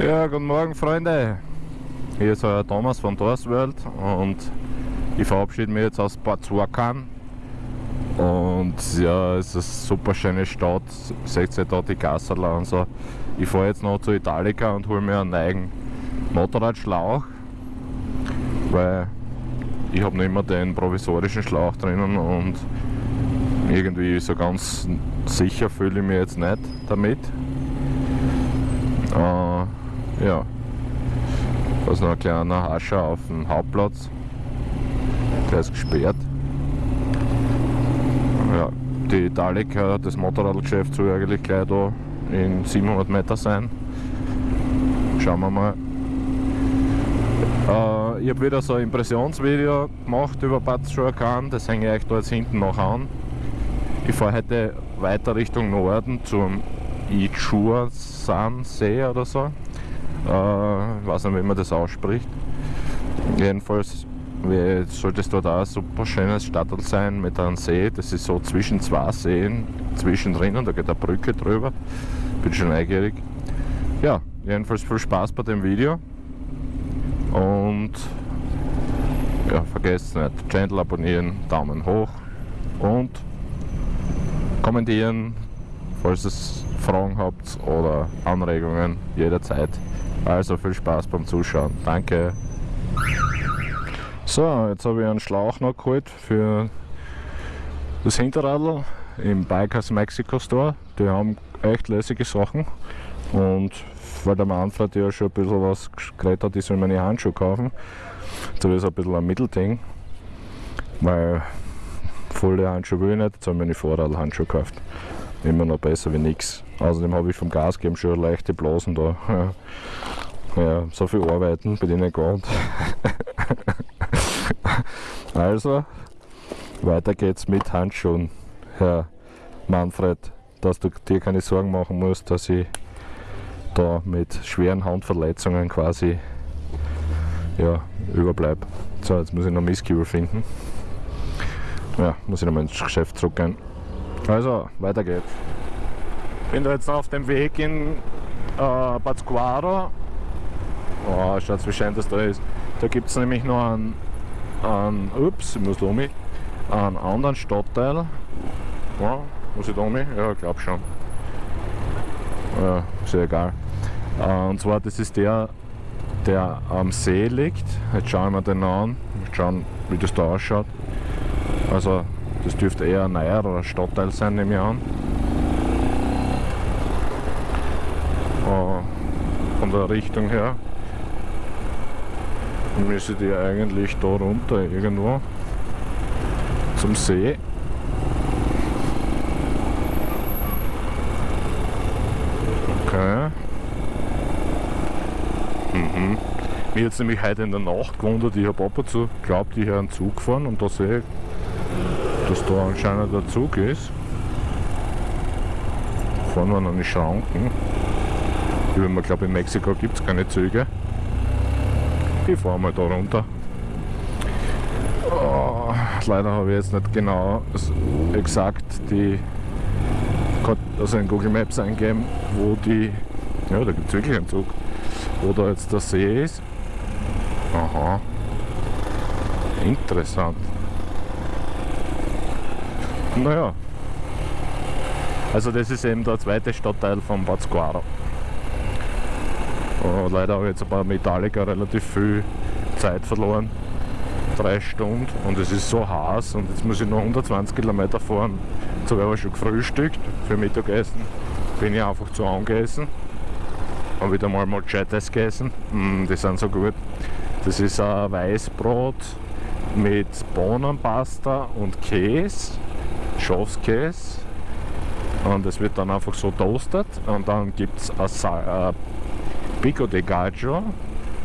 Ja, guten Morgen Freunde. Hier ist euer Thomas von Dorsworld und ich verabschiede mich jetzt aus Botswakan. Und ja, es ist eine super schöne Stadt. Seht ihr da die Gasserler und so. Ich fahre jetzt noch zu Italica und hole mir einen neuen Motorradschlauch, weil ich habe nicht mehr den provisorischen Schlauch drinnen und irgendwie so ganz sicher fühle ich mich jetzt nicht damit. Äh, ja, da ist noch ein kleiner Hascher auf dem Hauptplatz. Der ist gesperrt. Ja, die Italica, das Motorradgeschäft soll eigentlich gleich da in 700 Meter sein. Schauen wir mal. Äh, ich habe wieder so ein Impressionsvideo gemacht über Bad Schuakan, das hänge ich euch da jetzt hinten noch an. Ich fahre heute weiter Richtung Norden zum Ichuasan-See oder so. Äh, weiß nicht, wie man das ausspricht. Jedenfalls sollte es dort auch ein super schönes Stadtteil sein mit einem See. Das ist so zwischen zwei Seen zwischendrin und da geht eine Brücke drüber. Bin schon neugierig. Ja, jedenfalls viel Spaß bei dem Video. Und ja, vergesst nicht, Channel abonnieren, Daumen hoch und kommentieren, falls es Fragen habt oder Anregungen jederzeit. Also viel Spaß beim Zuschauen. Danke. So, jetzt habe ich einen Schlauch noch geholt für das Hinterradl im Bikers Mexico Store. Die haben echt lässige Sachen und weil der Manfred ja schon ein bisschen was geredet hat, ich soll meine Handschuhe kaufen. Ich so ein bisschen ein Mittelding, weil volle Handschuhe will ich nicht, jetzt habe ich meine Vorradhandschuhe gekauft. Immer noch besser wie nichts. Außerdem habe ich vom Gasgeben schon leichte Blasen da. Ja, so viel arbeiten bin ich nicht gewohnt. also, weiter geht's mit Handschuhen, Herr Manfred, dass du dir keine Sorgen machen musst, dass ich da mit schweren Handverletzungen quasi ja, überbleibe. So, jetzt muss ich noch Misskübel finden. Ja, muss ich nochmal ins Geschäft zurückgehen. Also, weiter geht's. Bin da jetzt auf dem Weg in äh, Pátzcuaro. Oh, schaut wie schön das da ist. Da gibt es nämlich noch einen, einen, ups, ich muss da um mich, einen anderen Stadtteil. Ja, muss ich da um mich? Ja, ich glaube schon. Ja, ist ja egal. Äh, und zwar, das ist der, der am See liegt. Jetzt schauen wir den an, schauen, wie das da ausschaut. Also, das dürfte eher ein neuerer Stadtteil sein, nehme ich an. Äh, von der Richtung her müsste die eigentlich da runter irgendwo zum See. Okay. Mhm. Mir jetzt nämlich heute in der Nacht gewundert, ich habe ab und zu glaubt, ich habe einen Zug gefahren und da sehe ich, dass da anscheinend der Zug ist. Fahren wir noch die Schranken. Ich glaube in Mexiko gibt es keine Züge. Ich fahre mal da runter. Oh, leider habe ich jetzt nicht genau exakt die also in Google Maps eingeben, wo die, ja da gibt es wirklich einen Zug, wo da jetzt der See ist. Aha, interessant. Naja, also das ist eben der zweite Stadtteil von Pátzcuaro. Oh, leider habe ich jetzt bei Metallica relativ viel Zeit verloren. Drei Stunden und es ist so heiß und jetzt muss ich noch 120 Kilometer fahren. Jetzt habe ich aber schon gefrühstückt für Mittagessen. Bin ich einfach zu angegessen. Habe wieder mal Machetes gegessen. Mm, die sind so gut. Das ist ein Weißbrot mit Bohnenpasta und Käse, Schafskäse. Und es wird dann einfach so toastet und dann gibt es Pico de Gaggio.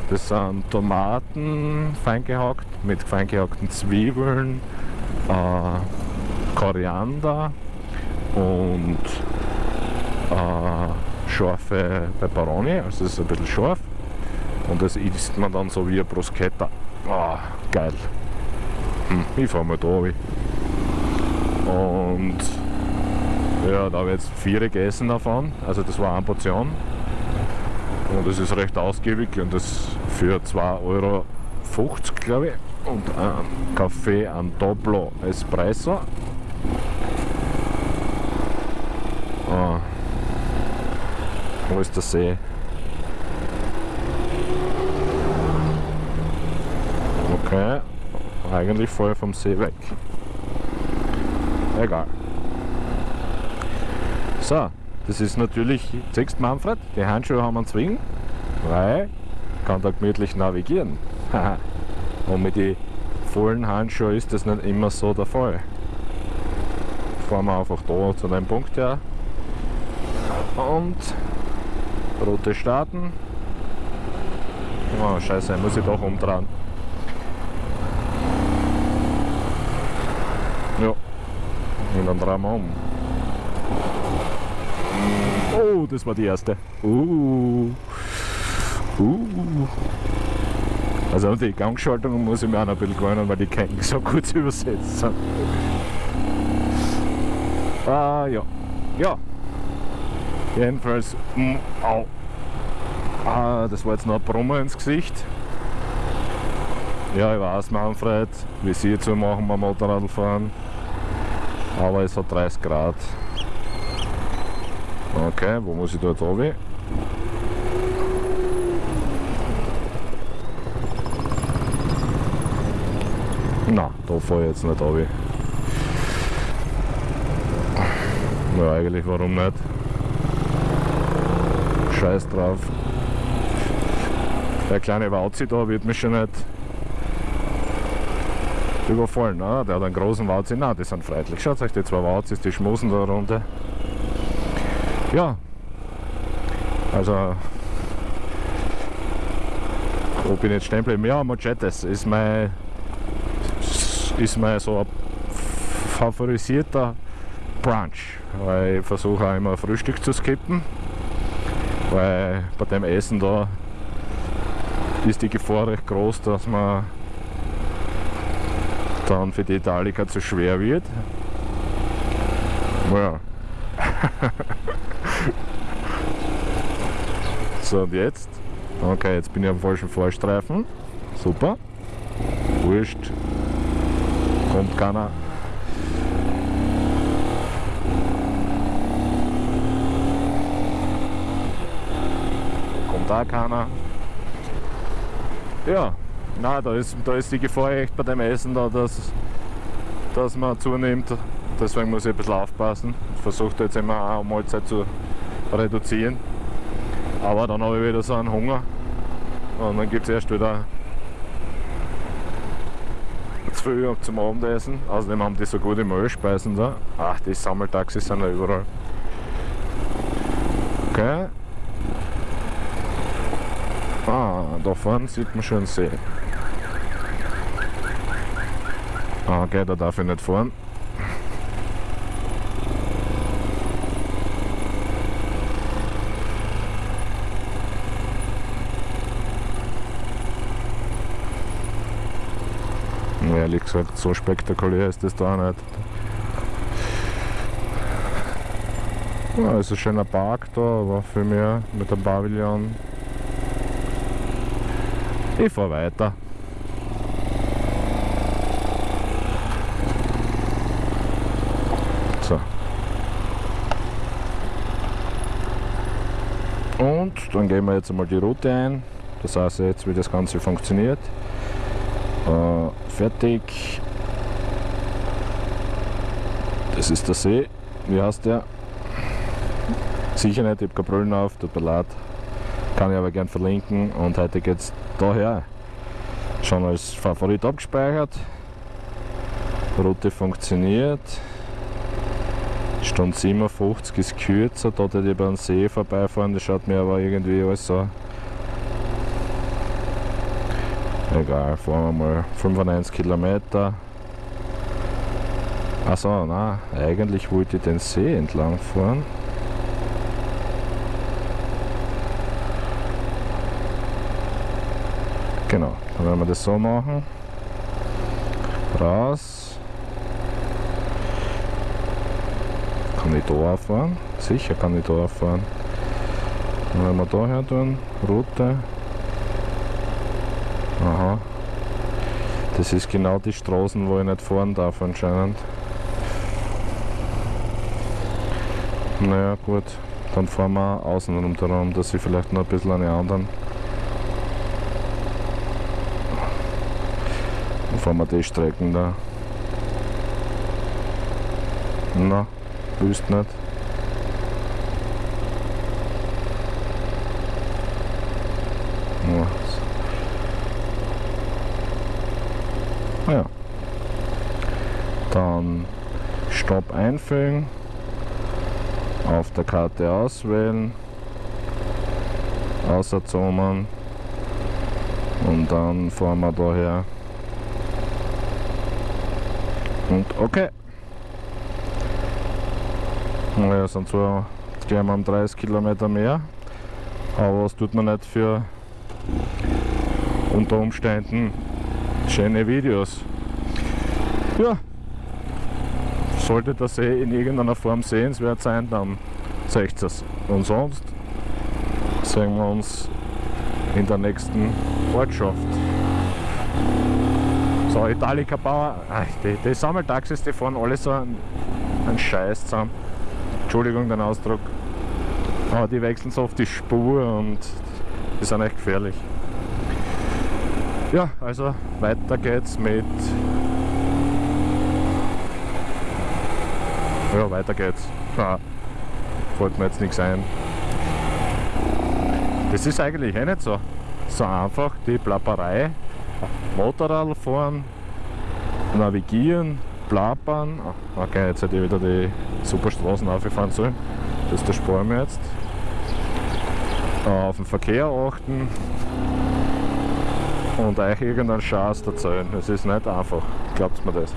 Das sind Tomaten fein gehackt mit fein gehackten Zwiebeln, äh, Koriander und äh, scharfe Peperoni, also es ist ein bisschen scharf. Und das isst man dann so wie ein Bruschetta. Oh, geil. Hm, ich fahre mal da rein. Und ja, da habe ich jetzt vier gegessen davon. Also das war eine Portion. Und es ist recht ausgiebig und das für 2,50 Euro, glaube ich. Und ein Kaffee, ein Dopplo Espresso. Ah. Wo ist der See? Okay, eigentlich voll vom See weg. Egal. Das ist natürlich, siehst Manfred, die Handschuhe haben einen Zwing, weil kann da gemütlich navigieren. Und mit den vollen Handschuhen ist das nicht immer so der Fall. Fahren wir einfach da zu dem Punkt her und Route starten. Oh, scheiße, muss ich doch umdrehen. Ja, und dann drehen wir um. Oh, das war die erste. Uh. Uh. Also die Gangschaltung muss ich mir auch noch ein bisschen gewöhnen, weil die keinen so gut übersetzt sind. Ah, ja. Ja. Jedenfalls, mm, au. Ah, das war jetzt noch ein Brummer ins Gesicht. Ja, ich weiß, Manfred, wie Sie zu machen beim Motorradfahren. Aber es hat 30 Grad. Okay, wo muss ich dort runter? Na, da fahre ich jetzt nicht runter. Ja, eigentlich warum nicht? Scheiß drauf. Der kleine Wauzi da wird mich schon nicht überfallen. Ne? Der hat einen großen Wauzi. Nein, die sind freundlich. Schaut euch die zwei Wauzis, die schmusen da runter. Ja, also bin ich jetzt stehen geblieben? Ja, Machetes ist mein ist mein so ein favorisierter Brunch, weil ich versuche auch immer Frühstück zu skippen, weil bei dem Essen da ist die Gefahr recht groß, dass man dann für die Italiker zu schwer wird. Ja. So und jetzt? Okay, jetzt bin ich am falschen Fahrstreifen. Super. Wurscht. Kommt keiner. Kommt da keiner. Ja, na, da ist, da ist die Gefahr echt bei dem Essen da, dass, dass man zunimmt. Deswegen muss ich ein bisschen aufpassen. Ich versuche jetzt immer eine Mahlzeit zu reduzieren. Aber dann habe ich wieder so einen Hunger. Und dann gibt es erst wieder zu viel zum Abendessen. Außerdem haben die so gute Mehlspeisen da. Ach, die Sammeltaxis sind da überall. Okay. Ah, da vorne sieht man schon See. Ah, okay, da darf ich nicht fahren. Ehrlich gesagt, so spektakulär ist das da nicht. Ja, ist ein schöner Park da, aber für mich mit dem Pavillon. Ich fahre weiter. So. Und dann gehen wir jetzt einmal die Route ein. Das heißt jetzt, wie das Ganze funktioniert. Äh, fertig. Das ist der See. Wie heißt der? Sicher nicht, ich habe keine Brillen auf, tut mir leid. Kann ich aber gern verlinken. Und heute geht es daher. Schon als Favorit abgespeichert. Route funktioniert. Stunde 57 ist kürzer, da hätte ich über den See vorbeifahren, das schaut mir aber irgendwie alles so. Egal, fahren wir mal 95 Kilometer. Achso, na, eigentlich wollte ich den See entlang fahren. Genau, dann werden wir das so machen. Raus. Kann ich da fahren? Sicher kann ich da fahren. Und wenn wir da her tun, Route. Aha. Das ist genau die Straßen, wo ich nicht fahren darf anscheinend. Naja gut, dann fahren wir außenrum darum, dass ich vielleicht noch ein bisschen an die anderen. Dann fahren wir die Strecken da. Na, wüsst nicht. Ja. Ah ja. Dann Einfügen, auf der Karte auswählen, außerzoomen und dann fahren wir daher. Und okay. Naja, sind zwar gleich mal um 30 Kilometer mehr, aber was tut man nicht für unter Umständen schöne Videos. Ja, sollte das eh in irgendeiner Form sehenswert sein, dann seht es. Und sonst sehen wir uns in der nächsten Ortschaft. So, Italica Bauer, ach, die, die Sammeltaxis, die fahren alle so einen Scheiß zusammen. Entschuldigung den Ausdruck. Aber die wechseln so oft die Spur und die sind echt gefährlich. Ja, also weiter geht's mit. Ja, weiter geht's. Ah, fällt mir jetzt nichts ein. Das ist eigentlich eh nicht so, so einfach, die Plapperei. Motorrad fahren, navigieren, plappern. Okay, jetzt hätte ich wieder die Superstraßen aufgefahren sollen. Das der sparen wir jetzt. Auf den Verkehr achten und euch irgendeinen Schatz erzählen. Es ist nicht einfach, glaubt mir das.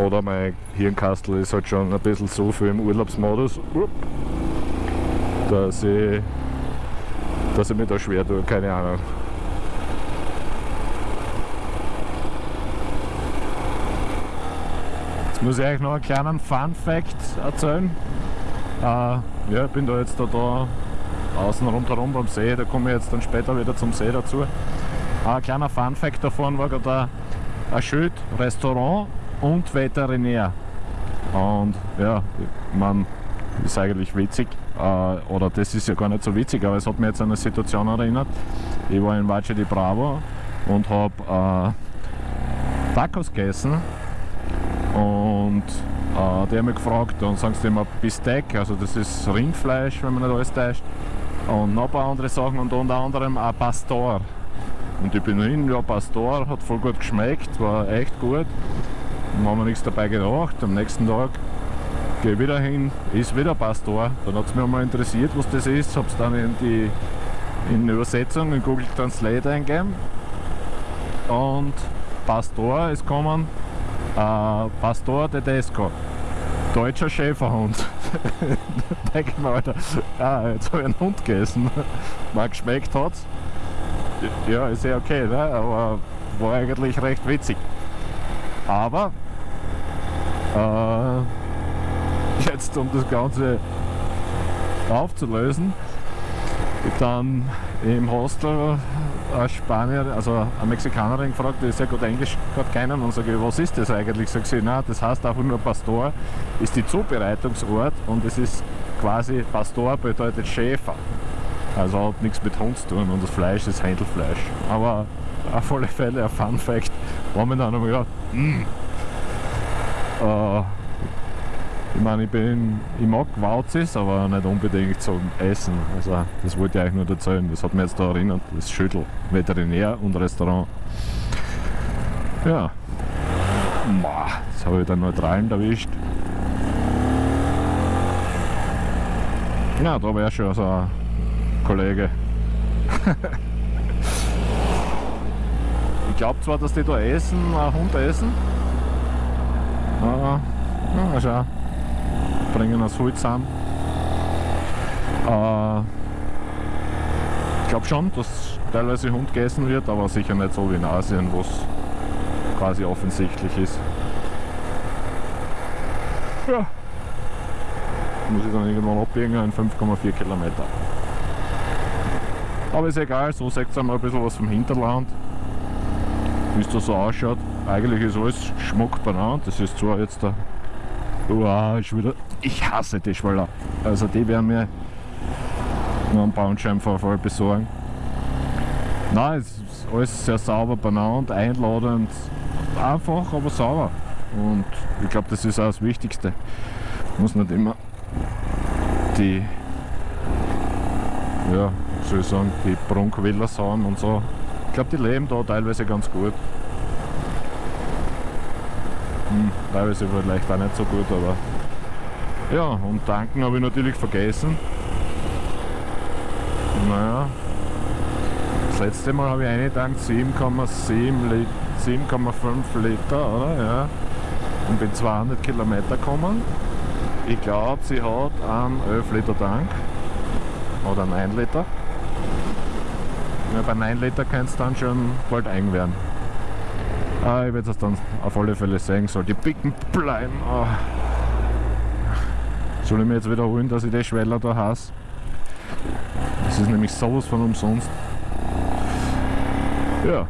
Oder mein Hirnkastel ist halt schon ein bisschen so viel im Urlaubsmodus, dass ich, dass ich mich da schwer tue, keine Ahnung. Jetzt muss ich euch noch einen kleinen Fun Fact erzählen. Äh, ja, ich bin da jetzt da, da außen rundherum beim See, da komme ich jetzt dann später wieder zum See dazu. Ein kleiner Fun Fact davon war gerade ein Schild, Restaurant und Veterinär. Und ja, man ist eigentlich witzig, äh, oder das ist ja gar nicht so witzig, aber es hat mir jetzt an eine Situation erinnert. Ich war in Valle di Bravo und habe äh, Tacos gegessen und äh, die haben mich gefragt und sagen sie immer Bistec, also das ist Rindfleisch, wenn man nicht alles täuscht und noch ein paar andere Sachen und unter anderem ein Pastor. Und ich bin hin, ja Pastor, hat voll gut geschmeckt, war echt gut. Dann haben wir nichts dabei gedacht. Am nächsten Tag gehe ich wieder hin, ist wieder Pastor. Dann hat es mich mal interessiert, was das ist, habe es dann in die in Übersetzung in Google Translate eingegeben. Und Pastor ist gekommen, äh, Pastor Tedesco, deutscher Schäferhund. denke ich mir, Alter, ah, jetzt habe ich einen Hund gegessen. Mal geschmeckt hat Ja, ist ja okay, ne? aber war eigentlich recht witzig. Aber äh, jetzt um das Ganze aufzulösen, dann im Hostel eine Spanier, also eine Mexikanerin gefragt, die sehr gut Englisch gerade kennen und sage, was ist das eigentlich? Sagt sie, na, das heißt einfach nur Pastor, ist die Zubereitungsort und es ist quasi Pastor bedeutet Schäfer. Also hat nichts mit Hund zu tun und das Fleisch ist Händelfleisch. Aber auf alle Fälle ein Fun Fact, war mir dann gedacht, mm, ich meine, ich, bin, ich mag Wauzis, aber nicht unbedingt zum Essen. Also, das wollte ich euch nur erzählen. Das hat mich jetzt da erinnert. Das Schüttel, Veterinär und Restaurant. Ja. Jetzt habe ich den Neutralen erwischt. Ja, da wäre schon so ein Kollege. ich glaube zwar, dass die da essen, einen Hund essen. Aber, ja, schau bringen das Holz an. Äh, ich glaube schon, dass teilweise Hund gegessen wird, aber sicher nicht so wie in Asien, wo es quasi offensichtlich ist. Ja. muss ich dann irgendwann abbiegen in 5,4 Kilometer. Aber ist egal, so seht ihr mal ein bisschen was vom Hinterland, wie es da so ausschaut. Eigentlich ist alles Schmuck benannt, das ist zwar jetzt der Uah, ist wieder. Ich hasse die Schwaller. Also die werden mir noch einen Bandscheibenvorfall besorgen. Nein, es ist alles sehr sauber benannt, einladend, einfach, aber sauber. Und ich glaube, das ist auch das Wichtigste. Muss nicht immer die, ja, soll ich sagen, die Prunkwähler sein und so. Ich glaube, die leben da teilweise ganz gut. Hm, teilweise vielleicht auch nicht so gut, aber ja, und tanken habe ich natürlich vergessen. Naja, das letzte Mal habe ich eingetankt 7,7 Liter. 7,5 Liter, oder? Ja. Und bin 200 Kilometer gekommen. Ich glaube, sie hat einen 11 Liter Tank. Oder einen 1 Liter. Ja, bei 9 Liter kann es dann schon bald eng werden. Ah, ich werde es dann auf alle Fälle sehen, soll die Picken bleiben. Ah. Soll ich mir jetzt wiederholen, dass ich die Schweller da hasse? Das ist nämlich sowas von umsonst. Ja.